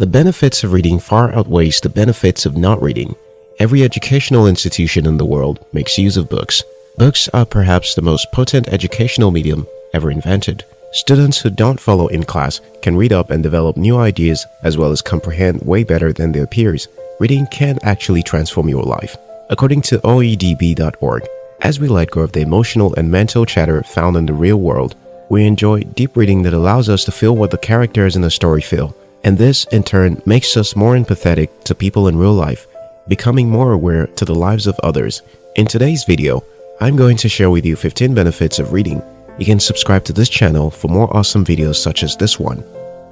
The benefits of reading far outweighs the benefits of not reading. Every educational institution in the world makes use of books. Books are perhaps the most potent educational medium ever invented. Students who don't follow in class can read up and develop new ideas as well as comprehend way better than their peers. Reading can actually transform your life. According to OEDB.org, as we let go of the emotional and mental chatter found in the real world, we enjoy deep reading that allows us to feel what the characters in the story feel. And this, in turn, makes us more empathetic to people in real life, becoming more aware to the lives of others. In today's video, I'm going to share with you 15 benefits of reading you can subscribe to this channel for more awesome videos such as this one.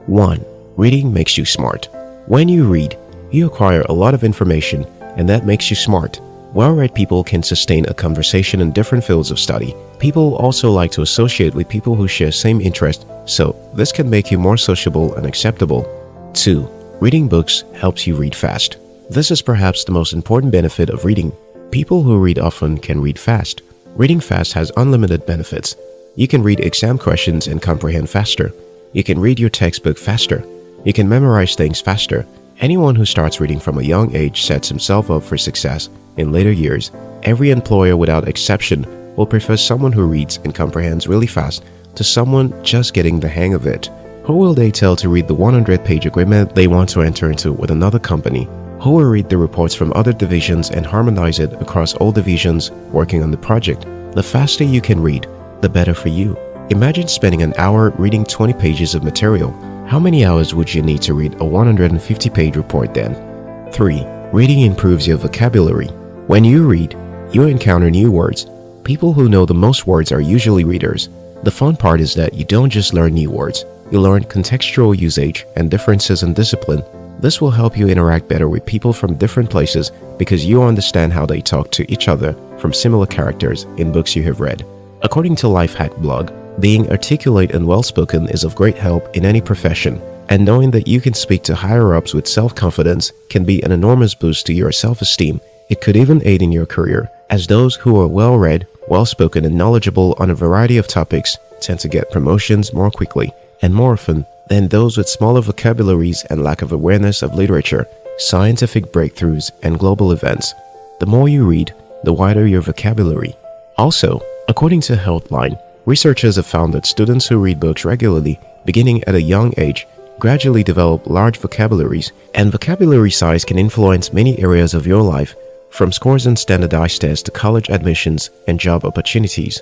1. Reading makes you smart. When you read, you acquire a lot of information and that makes you smart. Well-read people can sustain a conversation in different fields of study. People also like to associate with people who share same interest, so this can make you more sociable and acceptable. 2. Reading books helps you read fast. This is perhaps the most important benefit of reading. People who read often can read fast. Reading fast has unlimited benefits. You can read exam questions and comprehend faster. You can read your textbook faster. You can memorize things faster. Anyone who starts reading from a young age sets himself up for success in later years. Every employer without exception will prefer someone who reads and comprehends really fast to someone just getting the hang of it. Who will they tell to read the 100-page agreement they want to enter into with another company? Who will read the reports from other divisions and harmonize it across all divisions working on the project? The faster you can read, the better for you. Imagine spending an hour reading 20 pages of material. How many hours would you need to read a 150-page report then? 3. Reading improves your vocabulary. When you read, you encounter new words. People who know the most words are usually readers. The fun part is that you don't just learn new words, you learn contextual usage and differences in discipline. This will help you interact better with people from different places because you understand how they talk to each other from similar characters in books you have read. According to Lifehack blog, being articulate and well-spoken is of great help in any profession, and knowing that you can speak to higher-ups with self-confidence can be an enormous boost to your self-esteem. It could even aid in your career, as those who are well-read, well-spoken and knowledgeable on a variety of topics tend to get promotions more quickly and more often than those with smaller vocabularies and lack of awareness of literature, scientific breakthroughs, and global events. The more you read, the wider your vocabulary. Also, According to Healthline, researchers have found that students who read books regularly, beginning at a young age, gradually develop large vocabularies, and vocabulary size can influence many areas of your life, from scores and standardized tests to college admissions and job opportunities.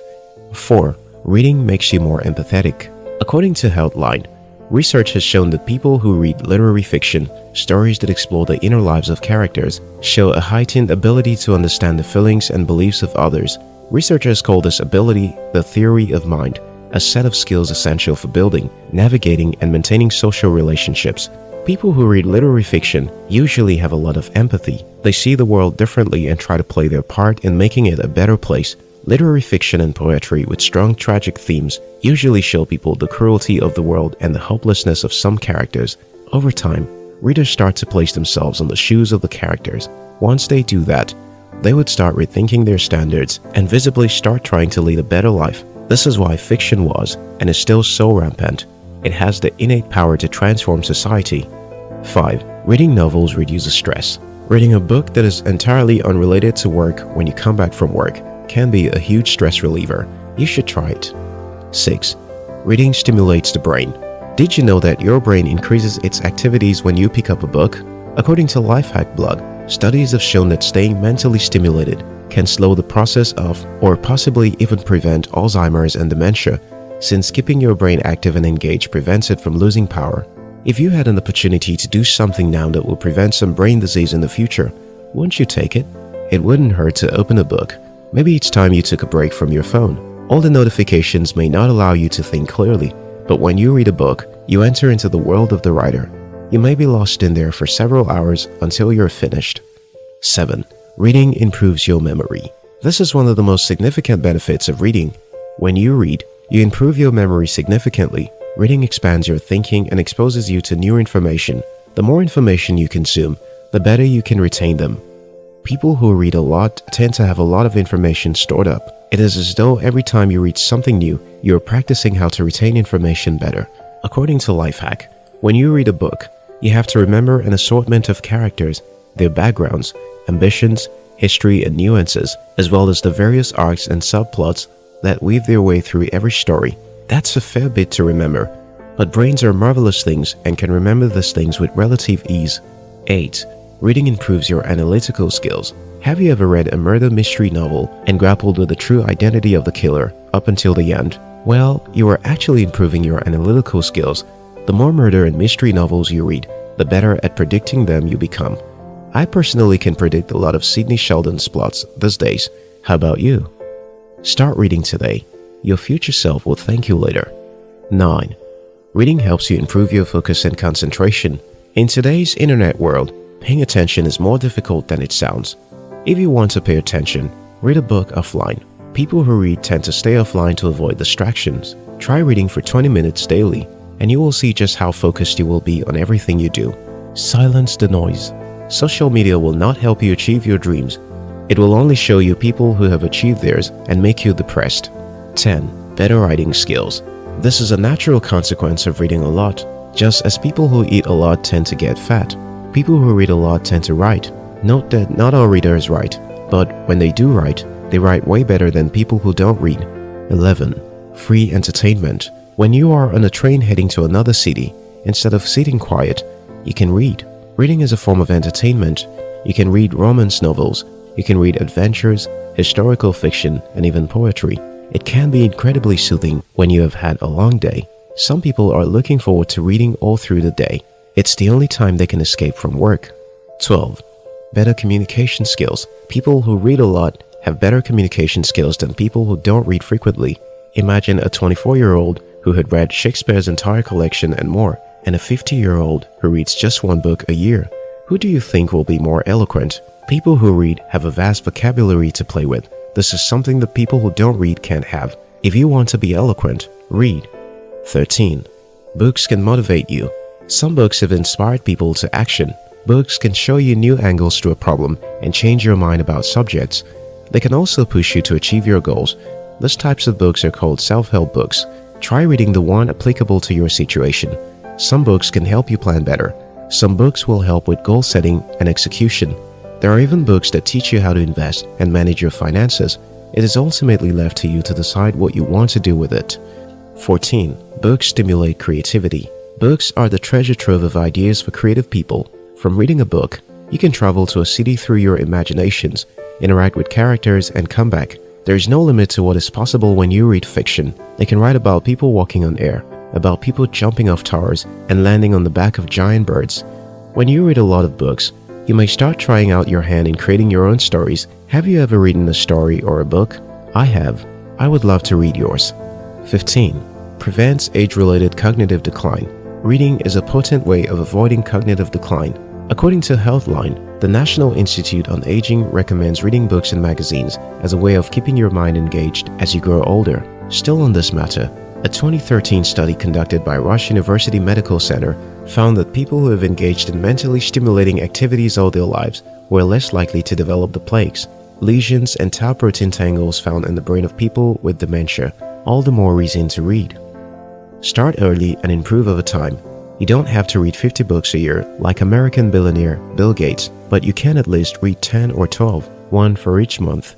4. Reading makes you more empathetic. According to Healthline, research has shown that people who read literary fiction, stories that explore the inner lives of characters, show a heightened ability to understand the feelings and beliefs of others Researchers call this ability the theory of mind, a set of skills essential for building, navigating, and maintaining social relationships. People who read literary fiction usually have a lot of empathy. They see the world differently and try to play their part in making it a better place. Literary fiction and poetry with strong tragic themes usually show people the cruelty of the world and the hopelessness of some characters. Over time, readers start to place themselves on the shoes of the characters. Once they do that, they would start rethinking their standards and visibly start trying to lead a better life. This is why fiction was, and is still so rampant. It has the innate power to transform society. 5. Reading novels reduces stress. Reading a book that is entirely unrelated to work when you come back from work can be a huge stress reliever. You should try it. 6. Reading stimulates the brain. Did you know that your brain increases its activities when you pick up a book? According to Lifehack blog, Studies have shown that staying mentally stimulated can slow the process of or possibly even prevent Alzheimer's and dementia since keeping your brain active and engaged prevents it from losing power. If you had an opportunity to do something now that will prevent some brain disease in the future, wouldn't you take it? It wouldn't hurt to open a book. Maybe it's time you took a break from your phone. All the notifications may not allow you to think clearly, but when you read a book, you enter into the world of the writer you may be lost in there for several hours until you're finished. 7. Reading improves your memory. This is one of the most significant benefits of reading. When you read, you improve your memory significantly. Reading expands your thinking and exposes you to new information. The more information you consume, the better you can retain them. People who read a lot tend to have a lot of information stored up. It is as though every time you read something new, you are practicing how to retain information better. According to Lifehack, when you read a book, You have to remember an assortment of characters, their backgrounds, ambitions, history, and nuances, as well as the various arcs and subplots that weave their way through every story. That's a fair bit to remember, but brains are marvelous things and can remember these things with relative ease. 8. Reading improves your analytical skills. Have you ever read a murder mystery novel and grappled with the true identity of the killer up until the end? Well, you are actually improving your analytical skills. The more murder and mystery novels you read, the better at predicting them you become. I personally can predict a lot of Sidney Sheldon's plots these days. How about you? Start reading today. Your future self will thank you later. 9. Reading helps you improve your focus and concentration. In today's internet world, paying attention is more difficult than it sounds. If you want to pay attention, read a book offline. People who read tend to stay offline to avoid distractions. Try reading for 20 minutes daily, and you will see just how focused you will be on everything you do. Silence the noise. Social media will not help you achieve your dreams. It will only show you people who have achieved theirs and make you depressed. 10. Better writing skills. This is a natural consequence of reading a lot. Just as people who eat a lot tend to get fat, people who read a lot tend to write. Note that not all readers write, but when they do write, they write way better than people who don't read. 11. Free entertainment. When you are on a train heading to another city, instead of sitting quiet, you can read. Reading is a form of entertainment. You can read romance novels, you can read adventures, historical fiction, and even poetry. It can be incredibly soothing when you have had a long day. Some people are looking forward to reading all through the day. It's the only time they can escape from work. 12. Better communication skills. People who read a lot have better communication skills than people who don't read frequently. Imagine a 24-year-old who had read Shakespeare's entire collection and more and a 50-year-old who reads just one book a year. Who do you think will be more eloquent? People who read have a vast vocabulary to play with. This is something that people who don't read can't have. If you want to be eloquent, read. 13. Books can motivate you. Some books have inspired people to action. Books can show you new angles to a problem and change your mind about subjects. They can also push you to achieve your goals. These types of books are called self-help books. Try reading the one applicable to your situation. Some books can help you plan better. Some books will help with goal setting and execution. There are even books that teach you how to invest and manage your finances. It is ultimately left to you to decide what you want to do with it. 14. Books stimulate creativity. Books are the treasure trove of ideas for creative people. From reading a book, you can travel to a city through your imaginations, interact with characters, and come back. There is no limit to what is possible when you read fiction. They can write about people walking on air, about people jumping off towers and landing on the back of giant birds. When you read a lot of books, you may start trying out your hand in creating your own stories. Have you ever written a story or a book? I have. I would love to read yours. 15. Prevents age-related cognitive decline. Reading is a potent way of avoiding cognitive decline. According to Healthline, the National Institute on Aging recommends reading books and magazines as a way of keeping your mind engaged as you grow older. Still on this matter, a 2013 study conducted by Rush University Medical Center found that people who have engaged in mentally stimulating activities all their lives were less likely to develop the plaques. Lesions and tau protein tangles found in the brain of people with dementia, all the more reason to read. Start early and improve over time. You don't have to read 50 books a year like American billionaire Bill Gates, but you can at least read 10 or 12, one for each month.